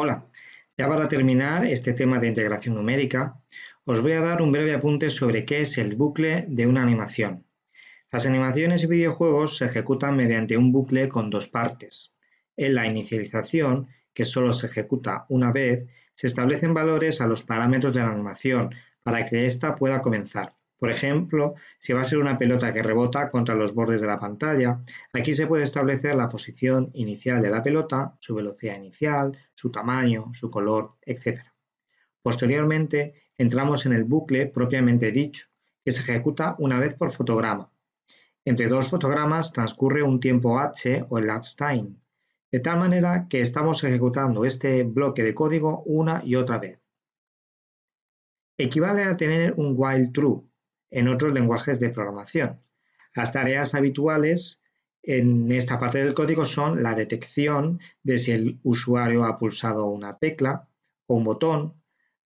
Hola, ya para terminar este tema de integración numérica, os voy a dar un breve apunte sobre qué es el bucle de una animación. Las animaciones y videojuegos se ejecutan mediante un bucle con dos partes. En la inicialización, que solo se ejecuta una vez, se establecen valores a los parámetros de la animación para que ésta pueda comenzar. Por ejemplo, si va a ser una pelota que rebota contra los bordes de la pantalla, aquí se puede establecer la posición inicial de la pelota, su velocidad inicial, su tamaño, su color, etc. Posteriormente, entramos en el bucle propiamente dicho, que se ejecuta una vez por fotograma. Entre dos fotogramas transcurre un tiempo h o elapsed time, de tal manera que estamos ejecutando este bloque de código una y otra vez. Equivale a tener un while true, en otros lenguajes de programación. Las tareas habituales en esta parte del código son la detección de si el usuario ha pulsado una tecla o un botón,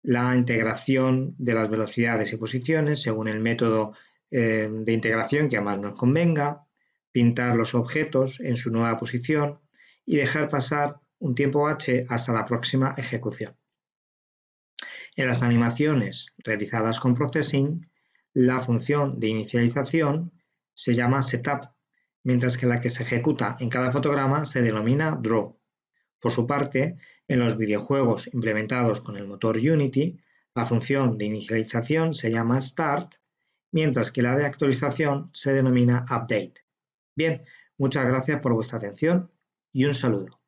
la integración de las velocidades y posiciones según el método eh, de integración que más nos convenga, pintar los objetos en su nueva posición y dejar pasar un tiempo h hasta la próxima ejecución. En las animaciones realizadas con Processing, la función de inicialización se llama setup, mientras que la que se ejecuta en cada fotograma se denomina draw. Por su parte, en los videojuegos implementados con el motor Unity, la función de inicialización se llama start, mientras que la de actualización se denomina update. Bien, muchas gracias por vuestra atención y un saludo.